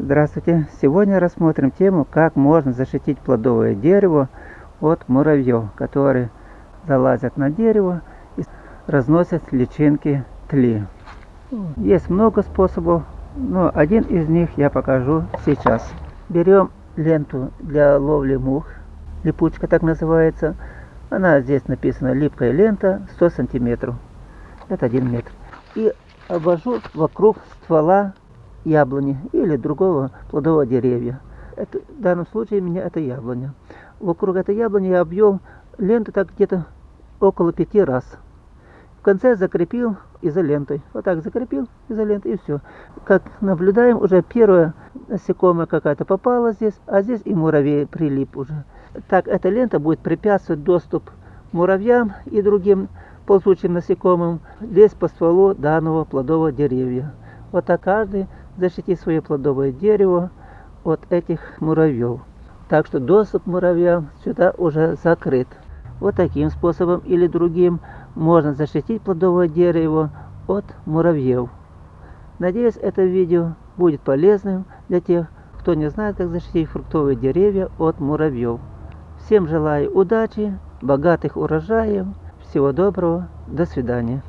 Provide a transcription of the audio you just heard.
Здравствуйте! Сегодня рассмотрим тему, как можно защитить плодовое дерево от муравьев, которые залазят на дерево и разносят личинки тли. Есть много способов, но один из них я покажу сейчас. Берем ленту для ловли мух, липучка так называется. Она здесь написана липкая лента 100 сантиметров. Это 1 метр. И обвожу вокруг ствола яблони или другого плодового деревья. Это, в данном случае у меня это яблоня. Вокруг этой яблони я обвел ленту так где-то около пяти раз. В конце закрепил изолентой. Вот так закрепил изолентой и все. Как наблюдаем, уже первая насекомая какая-то попала здесь, а здесь и муравей прилип уже. Так эта лента будет препятствовать доступ муравьям и другим ползучим насекомым лезть по стволу данного плодового деревья. Вот так каждый защитить свое плодовое дерево от этих муравьев. Так что доступ муравьям сюда уже закрыт. Вот таким способом или другим можно защитить плодовое дерево от муравьев. Надеюсь, это видео будет полезным для тех, кто не знает, как защитить фруктовые деревья от муравьев. Всем желаю удачи, богатых урожаев, всего доброго, до свидания.